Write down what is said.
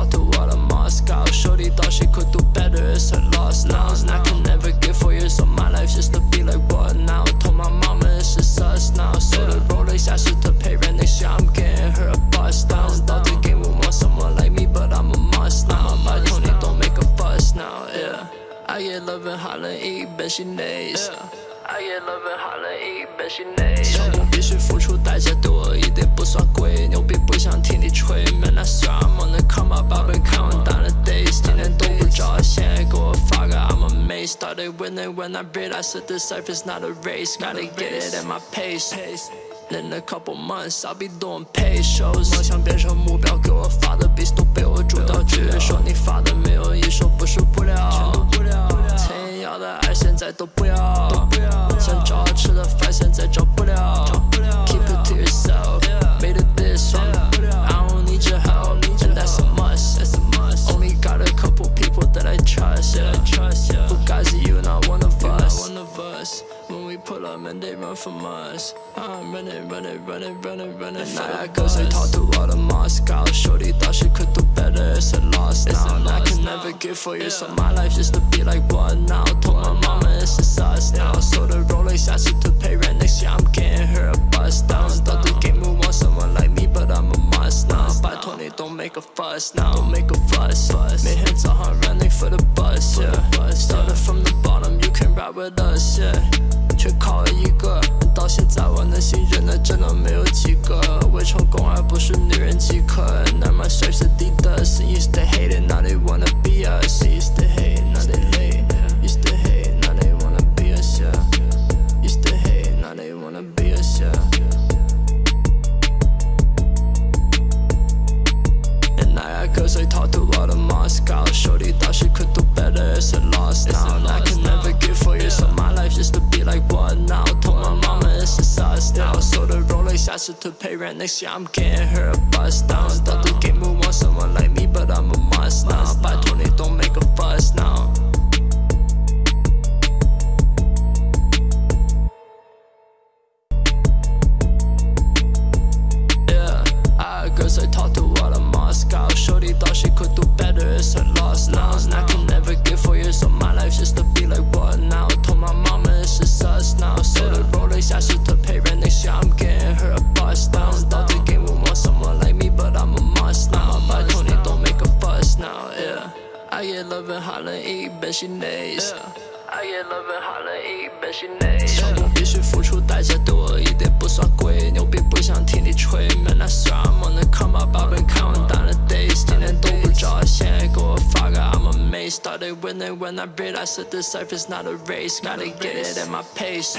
Called to all of Moscow Shorty thought she could do better, it's a loss now. And I can never give for years of my life just to be like what now. Told my mama it's just us now. So the Rolex I should to pay rent next year. I'm getting her a bus down Thought the game would want someone like me but I'm a must now. My Tony don't make a fuss now, yeah. I get love in Holland, eat, bet she nays yeah. 想不必须付出代价多一点不算贵，牛逼不想听你吹。Started winning when I realized that this life is not a race, gotta get it at my pace. In a couple months, I'll be doing paid shows。梦想变成目标，给我发的 beats 都被我主导。剧院说你发的没有一首不是不了。曾要的爱现在都不要。想找好吃的饭现在找不了。Keep it to yourself, and they run from us I'm running, running, running, running, running It's not cause I talked to all the Moscow Shorty thought she could do better, it's a loss it's now. A loss I can now. never give for you, yeah. so my life just to be like what now. Told my mama it's just us yeah. now So the Rolex I her to pay rent next year, I'm getting her a bus down. Thought the game would want someone like me, but I'm a must now. By 20, don't make a fuss now, don't make a fuss, fuss. Made him to hunt running for the bus, yeah. Started from the bottom, you can ride with us, yeah. 却靠了一个，到现在我能信任的真的没有几个。为成功而不是女人饥渴。那么谁是敌的？Used to hate it, now they wanna be us. Used to hate, now they hate. Used to hate, now they wanna be us. Yeah. Used to hate, now they wanna be us. Yeah. And I got cause I talked to a lot of Moscow. Shorty thought she could do better, it's a loss now. And I can never give for you, so Rolex to pay rent next year, I'm getting her a bust down. Thought the game would someone like me, but I'm a must now. By 20, don't make a fuss now. I get love and holler 一本心内。I get love and holler 一本心内。成功必须付出代价多，一点不算贵。牛逼不想听你吹，Man I swear I'm on the come up，把本看完淡了 days，今天都不着，现在给我发个 I'm amazed。Started winning when I realized that this life is not a race，gotta get it at my pace。